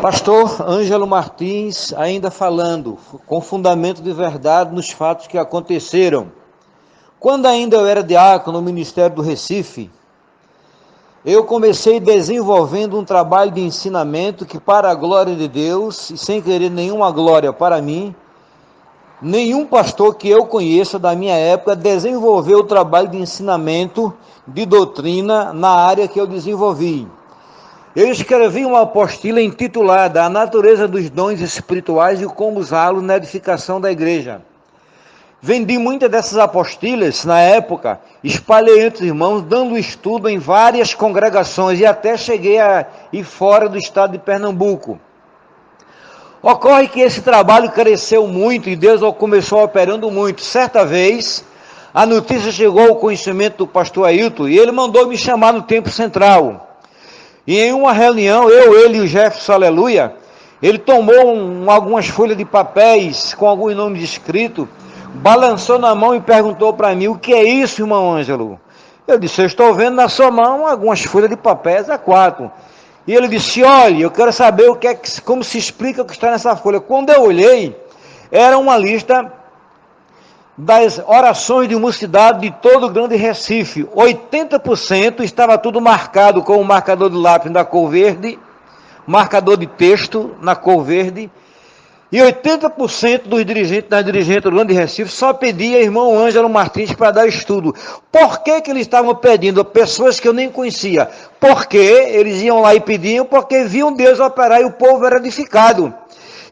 Pastor Ângelo Martins, ainda falando, com fundamento de verdade nos fatos que aconteceram. Quando ainda eu era diácono no Ministério do Recife, eu comecei desenvolvendo um trabalho de ensinamento que, para a glória de Deus, e sem querer nenhuma glória para mim, nenhum pastor que eu conheça da minha época desenvolveu o trabalho de ensinamento de doutrina na área que eu desenvolvi. Eu escrevi uma apostila intitulada A Natureza dos Dons Espirituais e como usá-los na edificação da igreja. Vendi muitas dessas apostilas na época, espalhei entre os irmãos, dando estudo em várias congregações e até cheguei a ir fora do estado de Pernambuco. Ocorre que esse trabalho cresceu muito e Deus começou operando muito. Certa vez, a notícia chegou ao conhecimento do pastor Ailton e ele mandou me chamar no tempo central. E em uma reunião, eu, ele e o Jefferson, aleluia, ele tomou um, algumas folhas de papéis com alguns nomes escritos, balançou na mão e perguntou para mim: O que é isso, irmão Ângelo? Eu disse: Eu estou vendo na sua mão algumas folhas de papéis a quatro. E ele disse: Olha, eu quero saber o que é, como se explica o que está nessa folha. Quando eu olhei, era uma lista das orações de mocidade de todo o Grande Recife. 80% estava tudo marcado com o marcador de lápis da cor verde, marcador de texto na cor verde, e 80% dos dirigentes das dirigentes do Grande Recife só pedia irmão Ângelo Martins para dar estudo. Por que, que eles estavam pedindo? Pessoas que eu nem conhecia. Porque eles iam lá e pediam, porque viam Deus operar e o povo era edificado.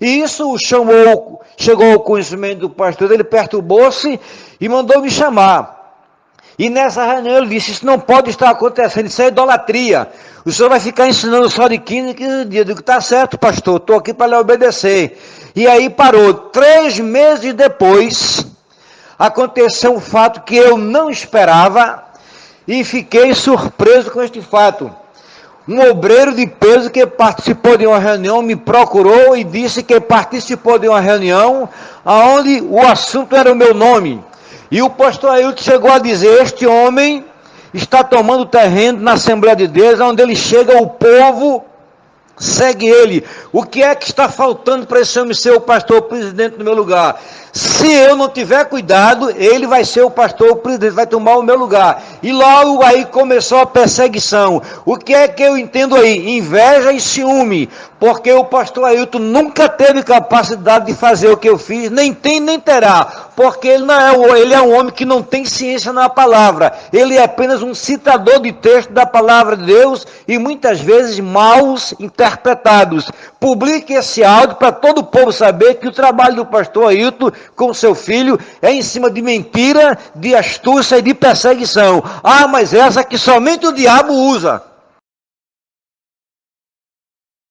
E isso chamou, chegou ao conhecimento do pastor, ele perturbou-se e mandou me chamar. E nessa reunião ele disse: Isso não pode estar acontecendo, isso é idolatria. O senhor vai ficar ensinando só de 15 em 15 dias. Eu digo: Está certo, pastor, estou aqui para lhe obedecer. E aí parou. Três meses depois, aconteceu um fato que eu não esperava e fiquei surpreso com este fato. Um obreiro de peso que participou de uma reunião me procurou e disse que participou de uma reunião onde o assunto era o meu nome. E o pastor Ailton chegou a dizer: Este homem está tomando terreno na Assembleia de Deus, onde ele chega, o povo segue ele. O que é que está faltando para esse homem ser o pastor presidente no meu lugar? Se eu não tiver cuidado, ele vai ser o pastor presidente, vai tomar o meu lugar. E logo aí começou a perseguição. O que é que eu entendo aí? Inveja e ciúme. Porque o pastor Ailton nunca teve capacidade de fazer o que eu fiz, nem tem nem terá porque ele, não é, ele é um homem que não tem ciência na palavra, ele é apenas um citador de texto da palavra de Deus e muitas vezes maus interpretados. Publique esse áudio para todo o povo saber que o trabalho do pastor Ailton com seu filho é em cima de mentira, de astúcia e de perseguição. Ah, mas essa que somente o diabo usa.